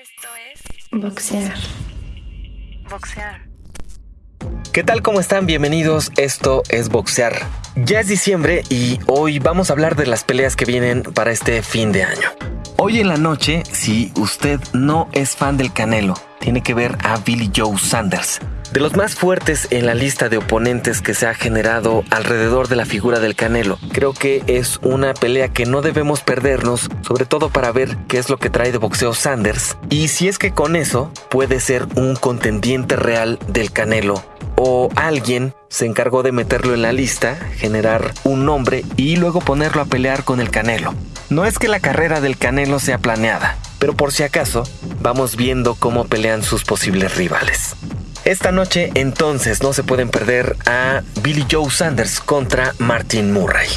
Esto es Boxear. boxear. ¿Qué tal? ¿Cómo están? Bienvenidos. Esto es Boxear. Ya es diciembre y hoy vamos a hablar de las peleas que vienen para este fin de año. Hoy en la noche, si usted no es fan del Canelo, tiene que ver a Billy Joe Sanders. De los más fuertes en la lista de oponentes que se ha generado alrededor de la figura del Canelo, creo que es una pelea que no debemos perdernos, sobre todo para ver qué es lo que trae de boxeo Sanders y si es que con eso puede ser un contendiente real del Canelo o alguien se encargó de meterlo en la lista, generar un nombre y luego ponerlo a pelear con el Canelo. No es que la carrera del Canelo sea planeada, pero por si acaso vamos viendo cómo pelean sus posibles rivales. Esta noche entonces no se pueden perder a Billy Joe Sanders contra Martin Murray.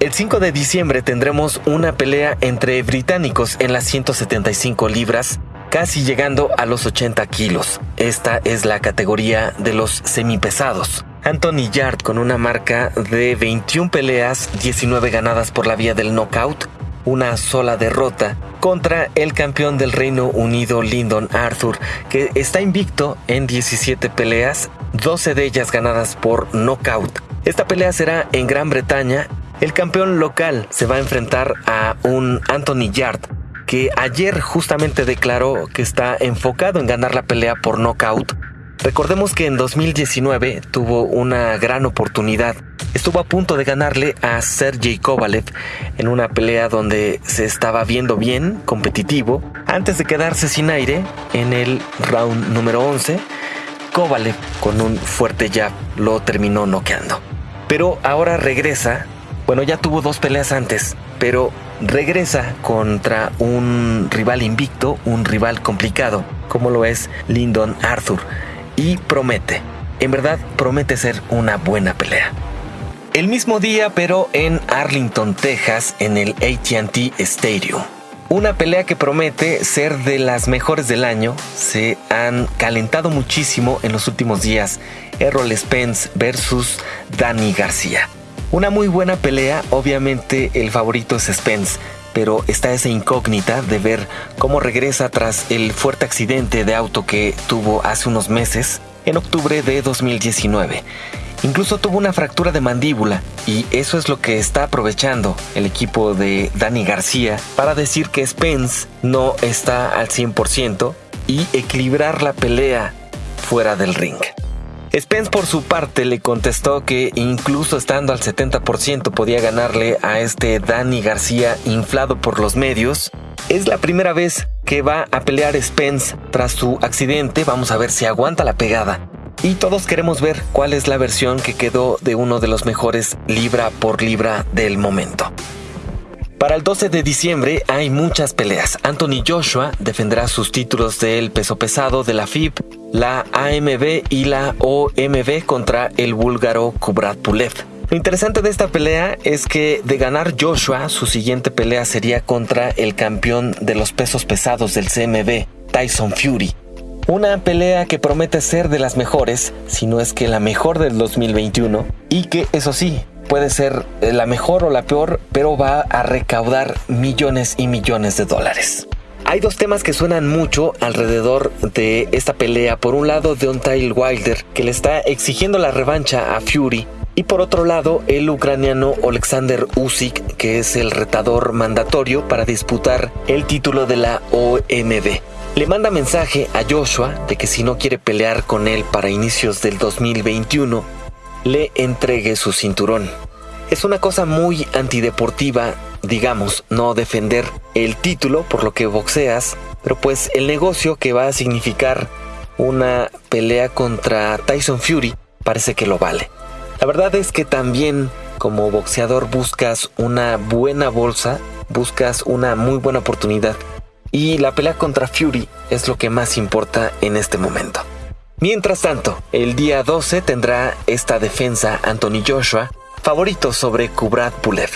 El 5 de diciembre tendremos una pelea entre británicos en las 175 libras, casi llegando a los 80 kilos. Esta es la categoría de los semipesados. Anthony Yard con una marca de 21 peleas, 19 ganadas por la vía del knockout, una sola derrota contra el campeón del Reino Unido Lyndon Arthur, que está invicto en 17 peleas, 12 de ellas ganadas por knockout. Esta pelea será en Gran Bretaña. El campeón local se va a enfrentar a un Anthony Yard, que ayer justamente declaró que está enfocado en ganar la pelea por knockout. Recordemos que en 2019 tuvo una gran oportunidad estuvo a punto de ganarle a Sergey Kovalev en una pelea donde se estaba viendo bien, competitivo, antes de quedarse sin aire en el round número 11. Kovalev con un fuerte jab lo terminó noqueando. Pero ahora regresa, bueno ya tuvo dos peleas antes, pero regresa contra un rival invicto, un rival complicado, como lo es Lyndon Arthur, y promete, en verdad promete ser una buena pelea. El mismo día, pero en Arlington, Texas, en el ATT Stadium. Una pelea que promete ser de las mejores del año. Se han calentado muchísimo en los últimos días. Errol Spence versus Danny García. Una muy buena pelea, obviamente el favorito es Spence, pero está esa incógnita de ver cómo regresa tras el fuerte accidente de auto que tuvo hace unos meses, en octubre de 2019. Incluso tuvo una fractura de mandíbula y eso es lo que está aprovechando el equipo de Dani García para decir que Spence no está al 100% y equilibrar la pelea fuera del ring. Spence por su parte le contestó que incluso estando al 70% podía ganarle a este Dani García inflado por los medios. Es la primera vez que va a pelear Spence tras su accidente, vamos a ver si aguanta la pegada y todos queremos ver cuál es la versión que quedó de uno de los mejores libra por libra del momento. Para el 12 de diciembre hay muchas peleas. Anthony Joshua defenderá sus títulos del peso pesado de la FIB, la AMB y la OMB contra el búlgaro Kubrat Pulev. Lo interesante de esta pelea es que de ganar Joshua, su siguiente pelea sería contra el campeón de los pesos pesados del CMB, Tyson Fury. Una pelea que promete ser de las mejores, si no es que la mejor del 2021, y que eso sí, puede ser la mejor o la peor, pero va a recaudar millones y millones de dólares. Hay dos temas que suenan mucho alrededor de esta pelea. Por un lado, Deontay Wilder, que le está exigiendo la revancha a Fury. Y por otro lado, el ucraniano Alexander Usyk, que es el retador mandatorio para disputar el título de la OMB le manda mensaje a Joshua de que si no quiere pelear con él para inicios del 2021, le entregue su cinturón. Es una cosa muy antideportiva, digamos, no defender el título por lo que boxeas, pero pues el negocio que va a significar una pelea contra Tyson Fury parece que lo vale. La verdad es que también como boxeador buscas una buena bolsa, buscas una muy buena oportunidad y la pelea contra Fury es lo que más importa en este momento. Mientras tanto, el día 12 tendrá esta defensa Anthony Joshua, favorito sobre Kubrat Pulev.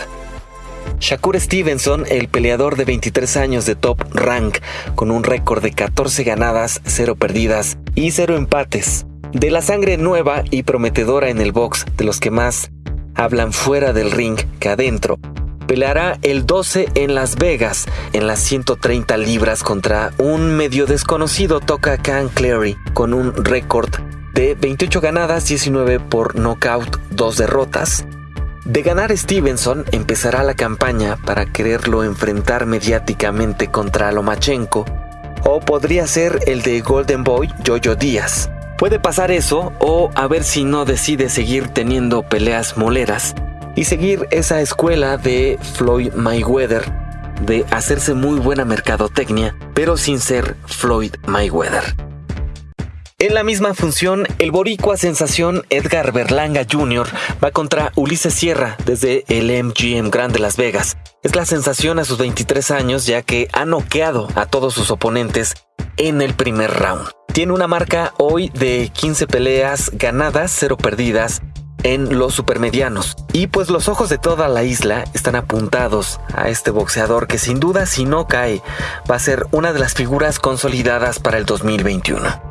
Shakur Stevenson, el peleador de 23 años de top rank, con un récord de 14 ganadas, 0 perdidas y 0 empates. De la sangre nueva y prometedora en el box, de los que más hablan fuera del ring que adentro, peleará el 12 en Las Vegas en las 130 libras contra un medio desconocido Toca Khan Clary con un récord de 28 ganadas, 19 por knockout, 2 derrotas. De ganar Stevenson empezará la campaña para quererlo enfrentar mediáticamente contra Lomachenko o podría ser el de Golden Boy Jojo Díaz. Puede pasar eso o a ver si no decide seguir teniendo peleas moleras y seguir esa escuela de Floyd Mayweather de hacerse muy buena mercadotecnia, pero sin ser Floyd Mayweather. En la misma función, el boricua sensación Edgar Berlanga Jr. va contra Ulises Sierra desde el MGM Grand de Las Vegas. Es la sensación a sus 23 años ya que ha noqueado a todos sus oponentes en el primer round. Tiene una marca hoy de 15 peleas ganadas, 0 perdidas en los supermedianos. Y pues los ojos de toda la isla están apuntados a este boxeador que sin duda si no cae va a ser una de las figuras consolidadas para el 2021.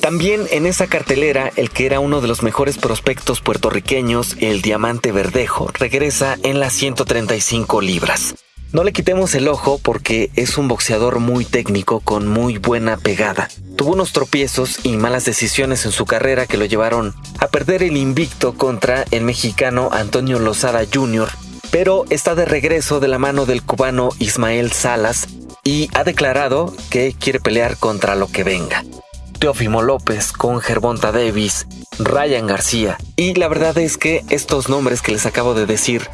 También en esa cartelera, el que era uno de los mejores prospectos puertorriqueños, el Diamante Verdejo, regresa en las 135 libras. No le quitemos el ojo porque es un boxeador muy técnico con muy buena pegada. Tuvo unos tropiezos y malas decisiones en su carrera que lo llevaron a perder el invicto contra el mexicano Antonio Lozada Jr., pero está de regreso de la mano del cubano Ismael Salas y ha declarado que quiere pelear contra lo que venga. Teofimo López, con Gervonta Davis, Ryan García. Y la verdad es que estos nombres que les acabo de decir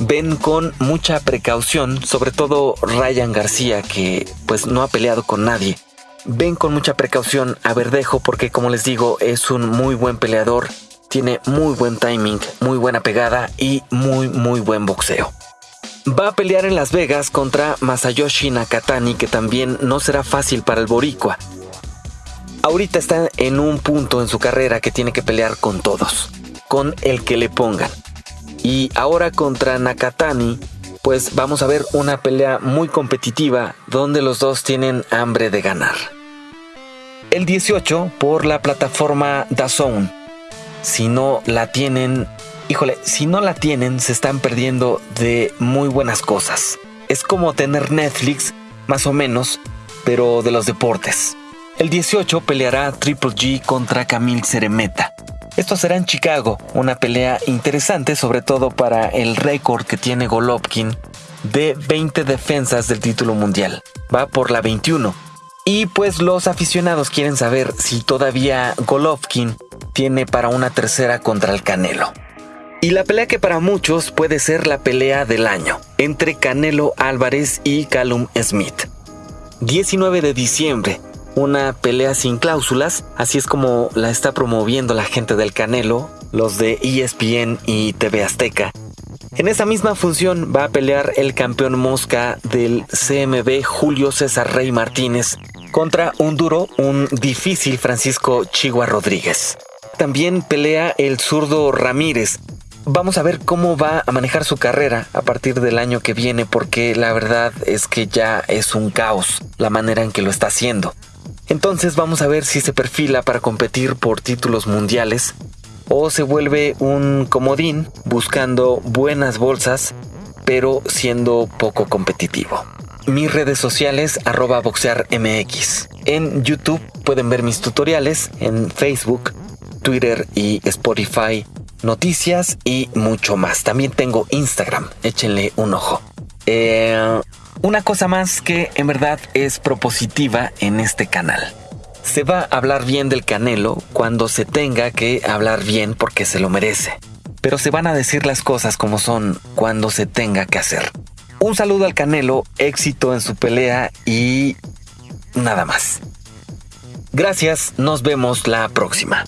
ven con mucha precaución, sobre todo Ryan García, que pues no ha peleado con nadie. Ven con mucha precaución a Verdejo porque como les digo es un muy buen peleador, tiene muy buen timing, muy buena pegada y muy muy buen boxeo. Va a pelear en Las Vegas contra Masayoshi Nakatani que también no será fácil para el boricua ahorita está en un punto en su carrera que tiene que pelear con todos, con el que le pongan. Y ahora contra Nakatani, pues vamos a ver una pelea muy competitiva donde los dos tienen hambre de ganar. El 18 por la plataforma DAZN. Si no la tienen, híjole, si no la tienen se están perdiendo de muy buenas cosas. Es como tener Netflix, más o menos, pero de los deportes. El 18 peleará Triple G contra Camille Ceremeta. Esto será en Chicago, una pelea interesante sobre todo para el récord que tiene Golovkin de 20 defensas del título mundial. Va por la 21. Y pues los aficionados quieren saber si todavía Golovkin tiene para una tercera contra el Canelo. Y la pelea que para muchos puede ser la pelea del año, entre Canelo Álvarez y Callum Smith. 19 de diciembre, una pelea sin cláusulas, así es como la está promoviendo la gente del Canelo, los de ESPN y TV Azteca. En esa misma función va a pelear el campeón mosca del CMB Julio César Rey Martínez contra un duro, un difícil Francisco Chigua Rodríguez. También pelea el zurdo Ramírez. Vamos a ver cómo va a manejar su carrera a partir del año que viene porque la verdad es que ya es un caos la manera en que lo está haciendo. Entonces vamos a ver si se perfila para competir por títulos mundiales o se vuelve un comodín buscando buenas bolsas pero siendo poco competitivo. Mis redes sociales arroba boxearmx. En YouTube pueden ver mis tutoriales, en Facebook, Twitter y Spotify, noticias y mucho más. También tengo Instagram, échenle un ojo. Eh, una cosa más que en verdad es propositiva en este canal. Se va a hablar bien del Canelo cuando se tenga que hablar bien porque se lo merece. Pero se van a decir las cosas como son cuando se tenga que hacer. Un saludo al Canelo, éxito en su pelea y nada más. Gracias, nos vemos la próxima.